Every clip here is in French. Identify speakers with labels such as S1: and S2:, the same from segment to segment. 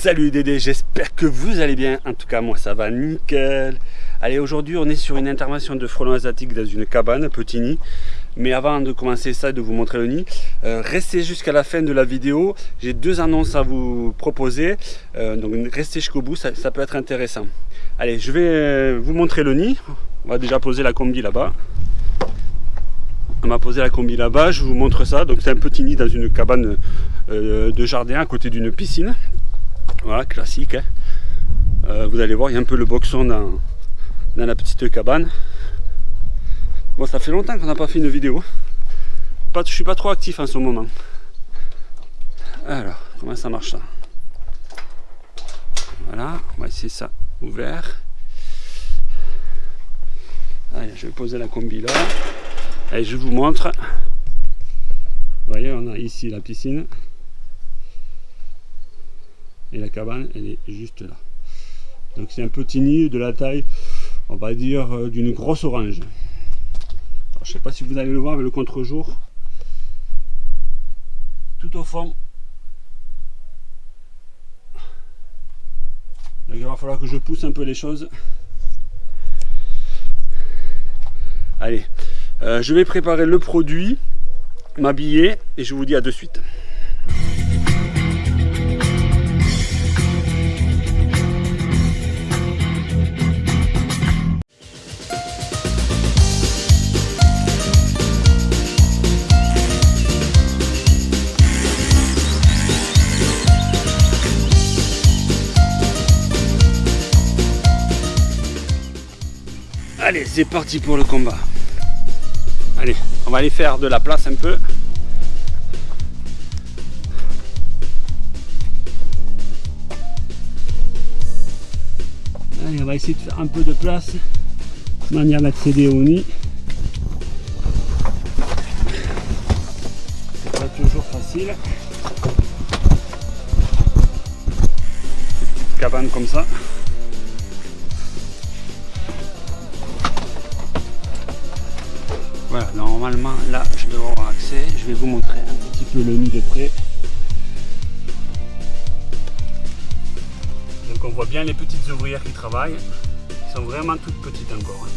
S1: Salut Dédé, j'espère que vous allez bien. En tout cas, moi ça va nickel. Allez, aujourd'hui on est sur une intervention de frelons asiatiques dans une cabane, petit nid. Mais avant de commencer ça et de vous montrer le nid, euh, restez jusqu'à la fin de la vidéo. J'ai deux annonces à vous proposer. Euh, donc restez jusqu'au bout, ça, peut être intéressant. Allez, je vais euh, vous montrer le nid. On va déjà poser la combi là-bas. On m'a posé la combi là-bas, je vous montre ça. Donc c'est un petit nid dans une cabane de jardin à côté d'une piscine. Voilà, classique. Hein. Euh, vous allez voir, il y a un peu le boxon dans, la petite cabane. Bon, ça fait longtemps qu'on n'a pas fait une vidéo. Pas, je suis pas trop actif en ce moment. Alors, comment ça marche ça? Voilà, on va essayer ça ouvert. Allez, je vais poser la combi là. Allez, je vous montre. Vous voyez, on a ici la piscine et la cabane elle est juste là. Donc c'est un petit nid de la taille on va dire euh, d'une grosse orange. Alors, je sais pas si vous allez le voir avec le contre-jour tout au fond il va falloir que je pousse un peu les choses. Allez euh, je vais préparer le produit m'habiller et je vous dis à de suite Allez, c'est parti pour le combat. Allez, on va aller faire de la place un peu. Allez, on va essayer de faire un peu de place, manière d'accéder au nid. C'est pas toujours facile. Petite cabane comme ça. Normalement là je devrais avoir accès. Je vais vous montrer un petit peu le nid de près. Donc on voit bien les petites ouvrières qui travaillent. Elles sont vraiment toutes petites encore. Hein.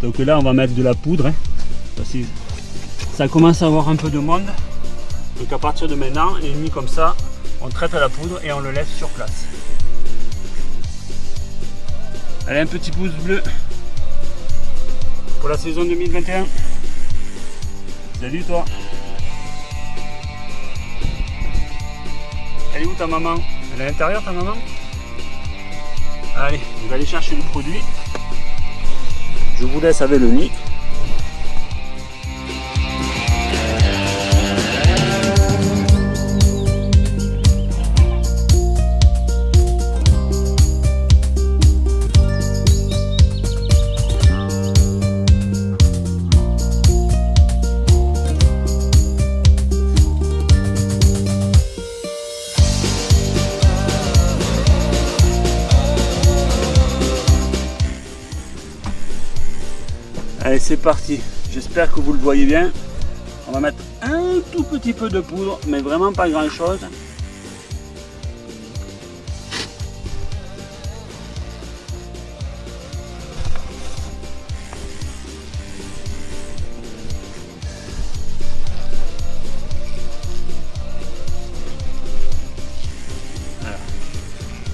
S1: Donc là on va mettre de la poudre. Hein. ça commence à avoir un peu de monde. Donc à partir de maintenant, les nuits comme ça, on traite la poudre et on le laisse sur place. Allez, un petit pouce bleu pour la saison 2021. Salut toi. Elle est où ta maman? Elle est à l'intérieur ta maman? Allez, on va aller chercher le produit. Je vous laisse avec le nid. Allez, c'est parti. J'espère que vous le voyez bien. On va mettre un tout petit peu de poudre, mais vraiment pas grand chose.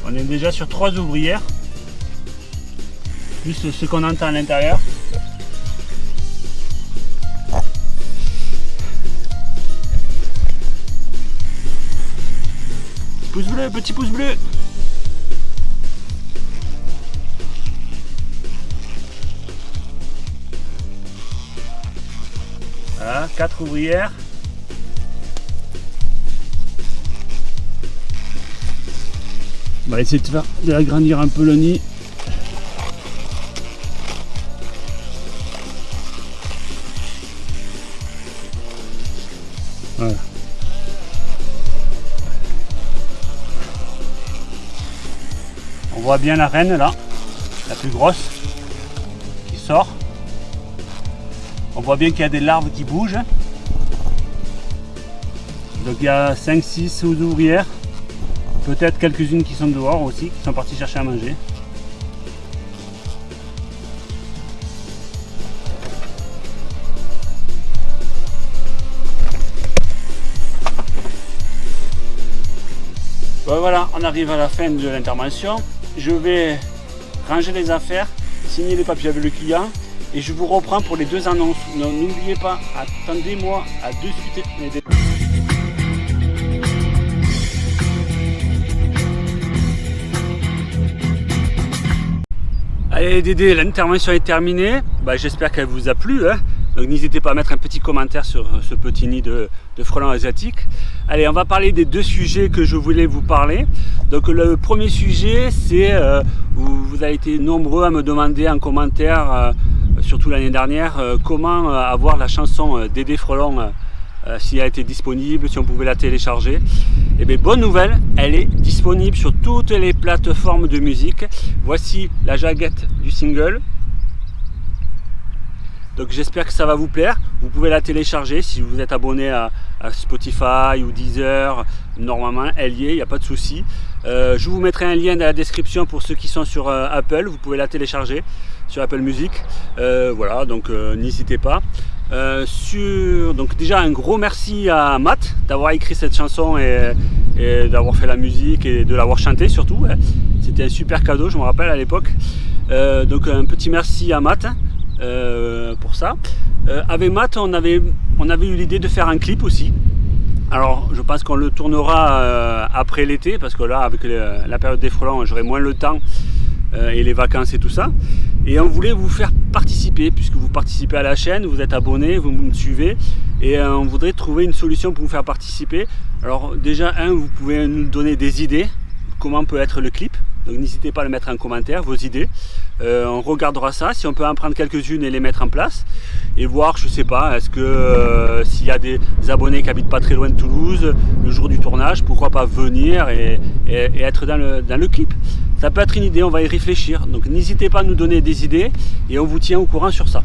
S1: On est déjà sur trois ouvrières, plus ce qu'on entend à l'intérieur. Pouce bleu, petit pouce bleu. Voilà, quatre ouvrières. On va essayer de faire agrandir un peu le nid. Voit bien la reine là, la plus grosse, qui sort. On voit bien qu'il y a des larves qui bougent. Donc il y a 5-6 ouvrières, peut-être quelques-unes qui sont dehors aussi, qui sont parties chercher à manger. voilà, on arrive à la fin de l'intervention. Je vais ranger les affaires, signer les papiers avec le client et je vous reprends pour les deux annonces. N'oubliez pas, attendez-moi à deux suite. Allez Dédé, l'intervention est terminée. Bah, j'espère qu'elle vous a plu. Hein. Donc n'hésitez pas à mettre un petit commentaire sur ce petit nid de, frelons asiatiques. Allez, on va parler des deux sujets que je voulais vous parler. Donc le premier sujet, c'est, euh, vous, avez été nombreux à me demander en commentaire, euh, surtout l'année dernière, euh, comment avoir la chanson Dédé Frelon, si elle était disponible, si on pouvait la télécharger. Et eh bien bonne nouvelle, elle est disponible sur toutes les plateformes de musique. Voici la jaquette du single, donc j'espère que ça va vous plaire. Vous pouvez la télécharger si vous êtes abonné à, Spotify ou Deezer. Normalement, elle y est, il n'y a pas de souci. Euh, je vous mettrai un lien dans la description pour ceux qui sont sur euh, Apple. Vous pouvez la télécharger sur Apple Music. Euh, voilà, donc n'hésitez pas. sur, donc déjà un gros merci à Matt d'avoir écrit cette chanson et, d'avoir fait la musique et de l'avoir chantée surtout. C'était un super cadeau, je me rappelle à l'époque. donc un petit merci à Matt. Euh, pour ça. Euh, avec Matt, on avait, on avait eu l'idée de faire un clip aussi. Alors, je pense qu'on le tournera euh, après l'été, parce que là, avec la période des frelons, j'aurai moins le temps et les vacances et tout ça. Et on voulait vous faire participer, puisque vous participez à la chaîne, vous êtes abonné, vous me suivez, et on voudrait trouver une solution pour vous faire participer. Alors déjà, un, vous pouvez nous donner des idées, comment peut être le clip. Donc n'hésitez pas à le mettre en commentaire, vos idées. Euh, on regardera ça, si on peut en prendre quelques-unes et les mettre en place. Et voir, je sais pas, est-ce que euh, s'il y a des abonnés qui habitent pas très loin de Toulouse, le jour du tournage, pourquoi pas venir et, être dans le, clip. Ça peut être une idée, on va y réfléchir. Donc n'hésitez pas à nous donner des idées et on vous tient au courant sur ça.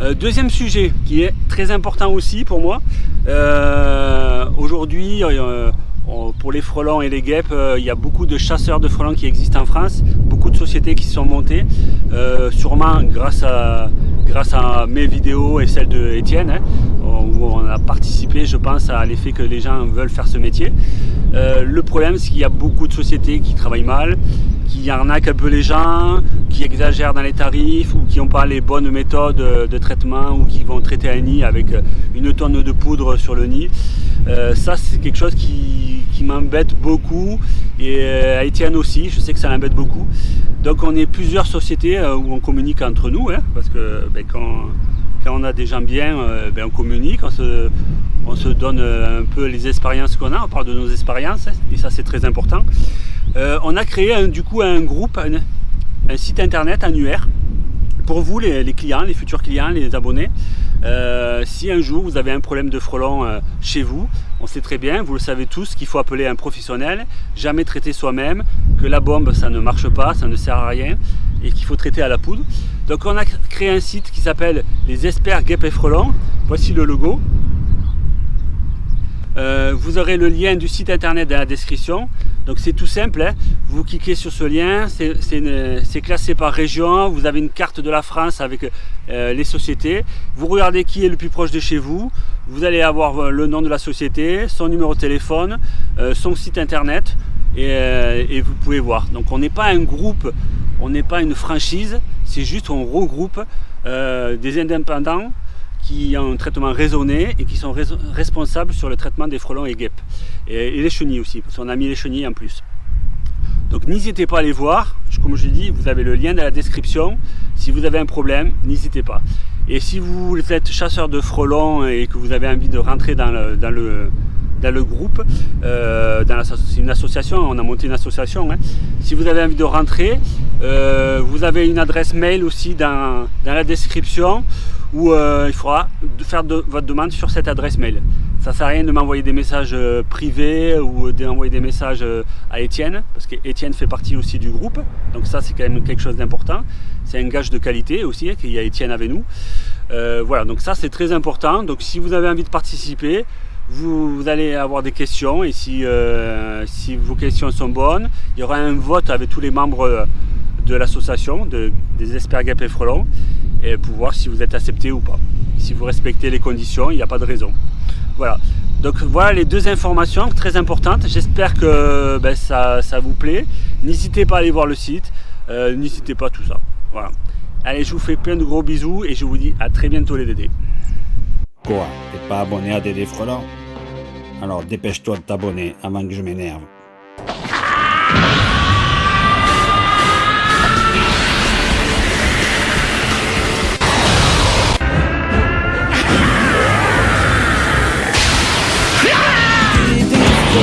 S1: Euh, deuxième sujet qui est très important aussi pour moi. Aujourd'hui, pour les frelons et les guêpes, euh, il y a beaucoup de chasseurs de frelons qui existent en France, beaucoup de sociétés qui sont montées, euh, sûrement grâce à, mes vidéos et celles de hein, où on a participé, je pense, à l'effet que les gens veulent faire ce métier. Euh, le problème, c'est qu'il y a beaucoup de sociétés qui travaillent mal, qui arnaquent un peu les gens, qui exagèrent dans les tarifs ou qui n'ont pas les bonnes méthodes de traitement ou qui vont traiter un nid avec une tonne de poudre sur le nid. ça, c'est quelque chose qui qui m'embête beaucoup et euh, à Etienne aussi, je sais que ça l'embête beaucoup. Donc on est plusieurs sociétés euh, où on communique entre nous, hein, parce que ben, quand, on a des gens bien, euh, ben, on communique, on se, on se donne un peu les expériences qu'on a, on parle de nos expériences, hein, et ça c'est très important. on a créé du coup un groupe, un, site internet annuaire, pour vous les, clients, les futurs clients, les abonnés. Si un jour vous avez un problème de frelon chez vous, on sait très bien, vous le savez tous, qu'il faut appeler un professionnel, jamais traiter soi-même, que la bombe ça ne marche pas, ça ne sert à rien et qu'il faut traiter à la poudre. Donc on a créé un site qui s'appelle les experts guêpes et frelons. Voici le logo. Euh, vous aurez le lien du site internet dans la description. Donc c'est tout simple, hein. vous cliquez sur ce lien, c'est classé par région, vous avez une carte de la France avec euh, les sociétés, vous regardez qui est le plus proche de chez vous, vous allez avoir euh, le nom de la société, son numéro de téléphone, son site internet et, vous pouvez voir. Donc on n'est pas un groupe, on n'est pas une franchise, c'est juste on regroupe des indépendants qui ont un traitement raisonné et qui sont responsables sur le traitement des frelons et guêpes. Et, les chenilles aussi, parce qu'on a mis les chenilles en plus. Donc n'hésitez pas à les voir, comme je dis, vous avez le lien dans la description. Si vous avez un problème, n'hésitez pas. Et si vous êtes chasseur de frelons et que vous avez envie de rentrer dans le, dans le, dans le groupe, euh, c'est une association, on a monté une association. Hein. Si vous avez envie de rentrer, euh, vous avez une adresse mail aussi dans, dans la description où euh, il faudra faire votre demande sur cette adresse mail. Ça ne sert à rien de m'envoyer des messages euh, privés ou d'envoyer des messages euh, à Étienne, parce qu'Étienne fait partie aussi du groupe, donc ça c'est quand même quelque chose d'important. C'est un gage de qualité aussi, hein, qu'il y a Étienne avec nous. voilà, donc ça c'est très important. Donc si vous avez envie de participer, vous, allez avoir des questions et si, si vos questions sont bonnes, il y aura un vote avec tous les membres de l'association de, des experts guêpes et frelons et pour voir si vous êtes accepté ou pas. Si vous respectez les conditions, il n'y a pas de raison. Voilà. Donc voilà les deux informations très importantes. J'espère que ben, ça, vous plaît. N'hésitez pas à aller voir le site. Euh, n'hésitez pas à tout ça. Voilà. Allez, je vous fais plein de gros bisous et je vous dis à très bientôt les Dédés.
S2: Quoi? T'es pas abonné à Dédé Frelon Alors dépêche-toi de t'abonner avant que je m'énerve.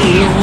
S2: Quiero